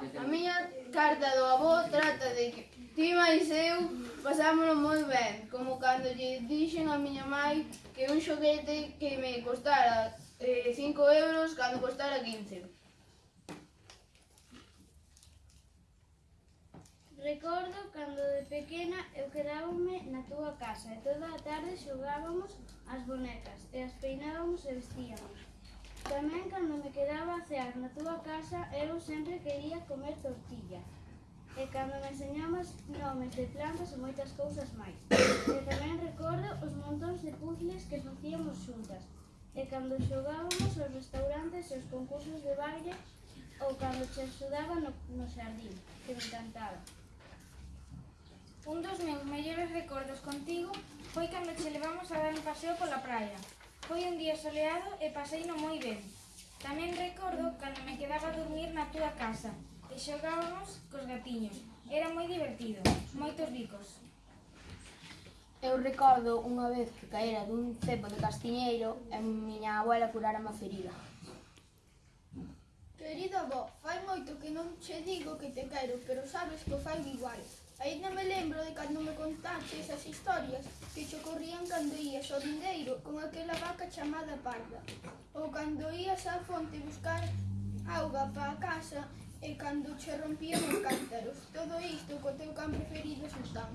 A miña carta do avó trata de que ti máis eu pasámoslo moi ben, como cando lle dixen a miña mai que un xoguete que me costara 5 eh, euros cando costara 15. Recordo cando de pequena eu quedábame na túa casa e toda a tarde xogábamos as bonecas e as peinábamos e vestíamos. Tamén cando me quedaba a cear na túa casa, eu sempre quería comer tortilla. E cando me enseñamos nomes de plantas e moitas cousas máis. E tamén recordo os montóns de puzzles que facíamos xuntas. E cando xogábamos aos restaurantes e os concursos de baile ou cando che axudaba no, no xardín, que me encantaba. Un dos meus mellores recordos contigo foi cando che levamos a dar un paseo pola praia. Foi un día soleado e paseino moi ben. Tamén recordo cando me quedaba a dormir na túa casa e xogábamos cos gatiños. Era moi divertido, moitos bicos. Eu recordo unha vez que caera dun cepo de castiñeiro e miña abuela curara a ferida. Querido avó, fai moito que non che digo que te quero, pero sabes que o fai igual. Ainda me lembro de cando me contaste esas historias que che ocorrían cando ías ao vindeiro con aquela vaca chamada parda, ou cando ías á fonte buscar auga para a casa e cando che rompían os cántaros. Todo isto co teu can preferido sultán.